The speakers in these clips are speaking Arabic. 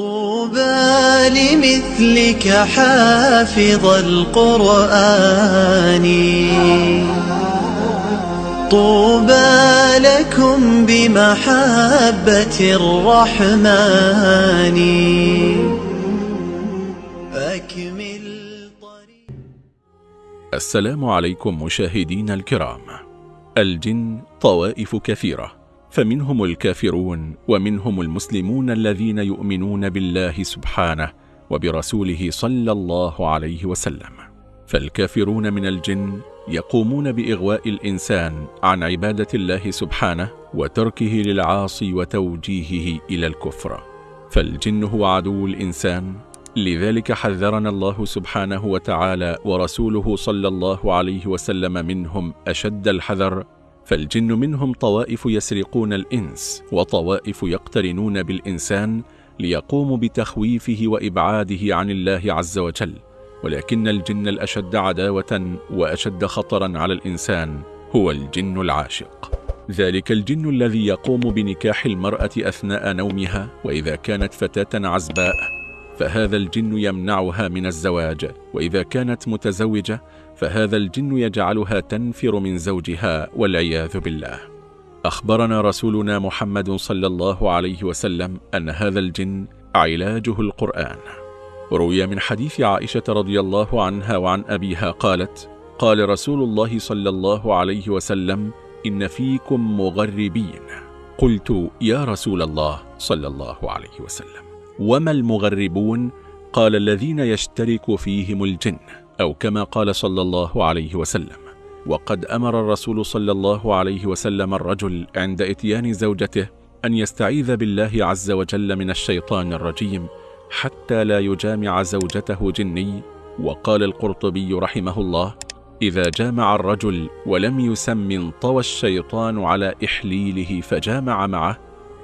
طوبى لمثلك حافظ القرآن. طوبى لكم بمحبة الرحمن. أكمل طريق السلام عليكم مشاهدين الكرام. الجن طوائف كثيرة. فمنهم الكافرون ومنهم المسلمون الذين يؤمنون بالله سبحانه وبرسوله صلى الله عليه وسلم. فالكافرون من الجن يقومون بإغواء الإنسان عن عبادة الله سبحانه وتركه للعاصي وتوجيهه إلى الكفر. فالجن هو عدو الإنسان لذلك حذرنا الله سبحانه وتعالى ورسوله صلى الله عليه وسلم منهم أشد الحذر فالجن منهم طوائف يسرقون الإنس وطوائف يقترنون بالإنسان ليقوموا بتخويفه وإبعاده عن الله عز وجل. ولكن الجن الأشد عداوة وأشد خطرا على الإنسان هو الجن العاشق. ذلك الجن الذي يقوم بنكاح المرأة أثناء نومها وإذا كانت فتاة عزباء فهذا الجن يمنعها من الزواج وإذا كانت متزوجة فهذا الجن يجعلها تنفر من زوجها والعياذ بالله. أخبرنا رسولنا محمد صلى الله عليه وسلم أن هذا الجن علاجه القرآن. روي من حديث عائشة رضي الله عنها وعن أبيها قالت قال رسول الله صلى الله عليه وسلم إن فيكم مغربين. قلت يا رسول الله صلى الله عليه وسلم. وما المغربون قال الذين يشترك فيهم الجن أو كما قال صلى الله عليه وسلم. وقد أمر الرسول صلى الله عليه وسلم الرجل عند إتيان زوجته أن يستعيذ بالله عز وجل من الشيطان الرجيم حتى لا يجامع زوجته جني. وقال القرطبي رحمه الله إذا جامع الرجل ولم يسم انطوى الشيطان على إحليله فجامع معه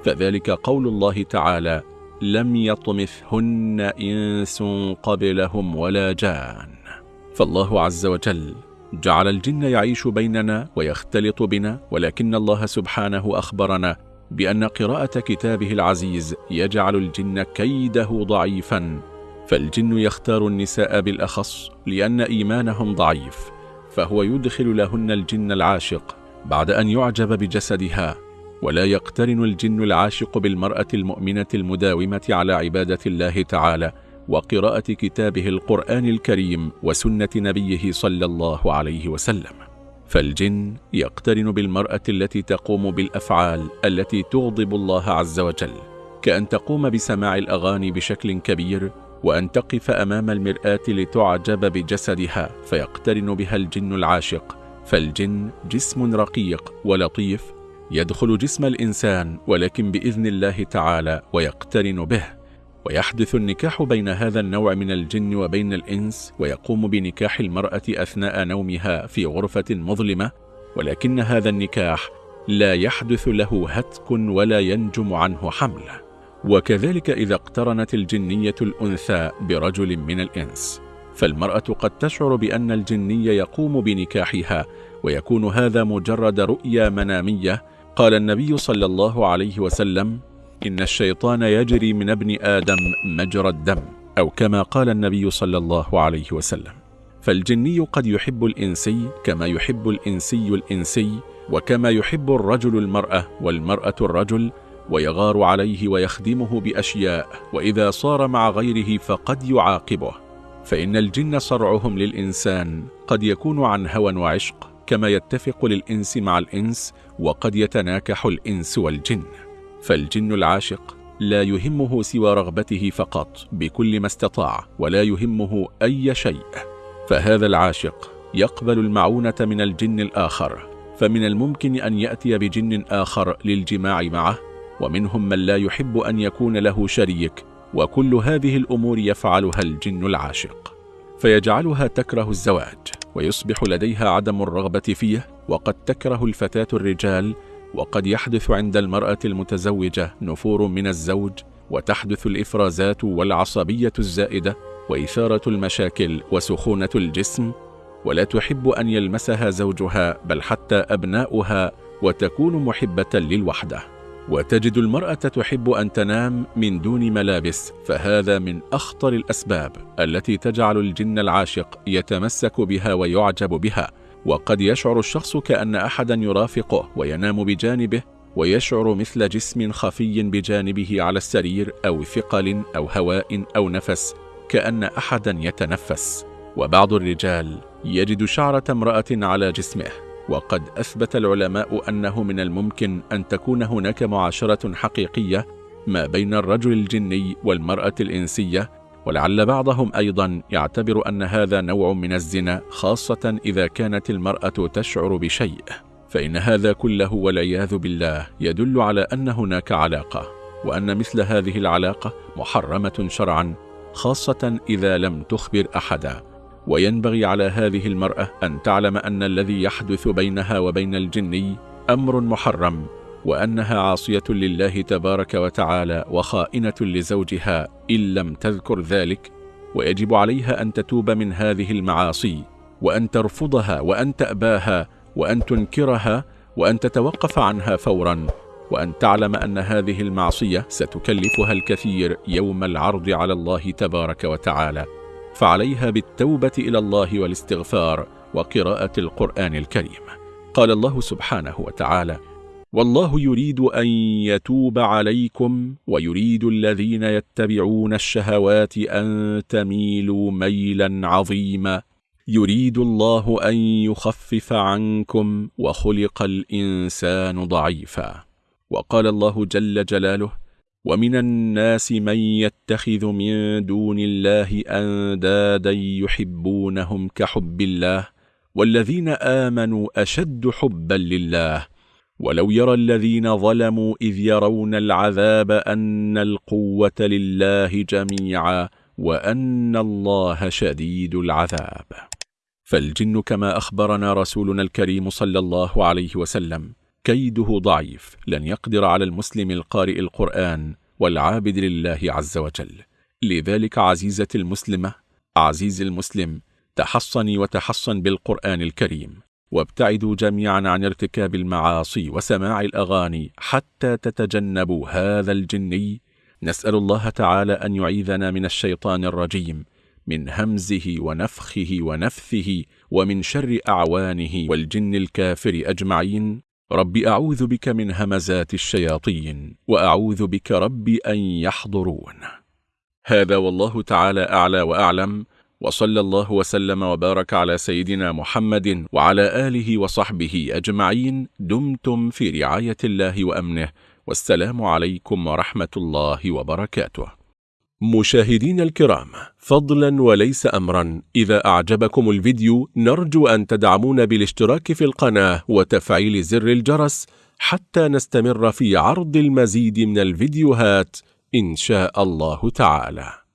فذلك قول الله تعالى لم يطمثهن إنس قبلهم ولا جان. فالله عز وجل جعل الجن يعيش بيننا ويختلط بنا ولكن الله سبحانه أخبرنا بأن قراءة كتابه العزيز يجعل الجن كيده ضعيفا. فالجن يختار النساء بالأخص لأن إيمانهم ضعيف فهو يدخل لهن الجن العاشق بعد أن يعجب بجسدها ولا يقترن الجن العاشق بالمرأة المؤمنة المداومة على عبادة الله تعالى وقراءة كتابه القرآن الكريم وسنة نبيه صلى الله عليه وسلم. فالجن يقترن بالمرأة التي تقوم بالأفعال التي تغضب الله عز وجل كأن تقوم بسماع الأغاني بشكل كبير وأن تقف أمام المرآة لتعجب بجسدها فيقترن بها الجن العاشق. فالجن جسم رقيق ولطيف يدخل جسم الإنسان ولكن بإذن الله تعالى ويقترن به ويحدث النكاح بين هذا النوع من الجن وبين الإنس ويقوم بنكاح المرأة أثناء نومها في غرفة مظلمة ولكن هذا النكاح لا يحدث له هتك ولا ينجم عنه حمل. وكذلك إذا اقترنت الجنية الأنثى برجل من الإنس. فالمرأة قد تشعر بأن الجني يقوم بنكاحها ويكون هذا مجرد رؤيا منامية قال النبي صلى الله عليه وسلم إن الشيطان يجري من ابن آدم مجرى الدم أو كما قال النبي صلى الله عليه وسلم. فالجني قد يحب الإنسي كما يحب الإنسي الإنسي وكما يحب الرجل المرأة والمرأة الرجل ويغار عليه ويخدمه بأشياء وإذا صار مع غيره فقد يعاقبه. فإن الجن صرعهم للإنسان قد يكون عن هوى وعشق كما يتفق للإنس مع الإنس وقد يتناكح الإنس والجن فالجن العاشق لا يهمه سوى رغبته فقط بكل ما استطاع ولا يهمه أي شيء. فهذا العاشق يقبل المعونة من الجن الآخر فمن الممكن أن يأتي بجن آخر للجماع معه ومنهم من لا يحب أن يكون له شريك وكل هذه الأمور يفعلها الجن العاشق. فيجعلها تكره الزواج. ويصبح لديها عدم الرغبة فيه وقد تكره الفتاة الرجال وقد يحدث عند المرأة المتزوجة نفور من الزوج وتحدث الإفرازات والعصبية الزائدة وإثارة المشاكل وسخونة الجسم ولا تحب أن يلمسها زوجها بل حتى أبناؤها وتكون محبة للوحدة. وتجد المرأة تحب أن تنام من دون ملابس فهذا من أخطر الأسباب التي تجعل الجن العاشق يتمسك بها ويعجب بها. وقد يشعر الشخص كأن أحدا يرافقه وينام بجانبه ويشعر مثل جسم خفي بجانبه على السرير أو ثقل أو هواء أو نفس كأن أحدا يتنفس. وبعض الرجال يجد شعرة امرأة على جسمه. وقد أثبت العلماء أنه من الممكن أن تكون هناك معاشرة حقيقية ما بين الرجل الجني والمرأة الإنسية ولعل بعضهم أيضا يعتبر أن هذا نوع من الزنا خاصة إذا كانت المرأة تشعر بشيء. فإن هذا كله والعياذ بالله يدل على أن هناك علاقة وأن مثل هذه العلاقة محرمة شرعا خاصة إذا لم تخبر أحدا. وينبغي على هذه المرأة أن تعلم أن الذي يحدث بينها وبين الجني أمر محرم وأنها عاصية لله تبارك وتعالى وخائنة لزوجها إن لم تذكر ذلك ويجب عليها أن تتوب من هذه المعاصي وأن ترفضها وأن تأباها وأن تنكرها وأن تتوقف عنها فورا وأن تعلم أن هذه المعصية ستكلفها الكثير يوم العرض على الله تبارك وتعالى. فعليها بالتوبة إلى الله والاستغفار وقراءة القرآن الكريم. قال الله سبحانه وتعالى والله يريد أن يتوب عليكم ويريد الذين يتبعون الشهوات أن تميلوا ميلا عظيما. يريد الله أن يخفف عنكم وخلق الإنسان ضعيفا. وقال الله جل جلاله ومن الناس من يتخذ من دون الله أندادا يحبونهم كحب الله والذين آمنوا أشد حبا لله. ولو يرى الذين ظلموا إذ يرون العذاب أن القوة لله جميعا وأن الله شديد العذاب. فالجن كما أخبرنا رسولنا الكريم صلى الله عليه وسلم كيده ضعيف لن يقدر على المسلم القارئ القرآن والعابد لله عز وجل. لذلك عزيزة المسلمة عزيز المسلم تحصني وتحصن بالقرآن الكريم وابتعدوا جميعا عن ارتكاب المعاصي وسماع الأغاني حتى تتجنبوا هذا الجني. نسأل الله تعالى أن يعيذنا من الشيطان الرجيم من همزه ونفخه ونفثه ومن شر أعوانه والجن الكافر أجمعين. رب أعوذ بك من همزات الشياطين وأعوذ بك رب أن يحضرون. هذا والله تعالى أعلى وأعلم وصلى الله وسلم وبارك على سيدنا محمد وعلى آله وصحبه أجمعين. دمتم في رعاية الله وأمنه والسلام عليكم ورحمة الله وبركاته. مشاهدين الكرام فضلا وليس أمرا. إذا أعجبكم الفيديو نرجو أن تدعمون بالاشتراك في القناة وتفعيل زر الجرس حتى نستمر في عرض المزيد من الفيديوهات إن شاء الله تعالى.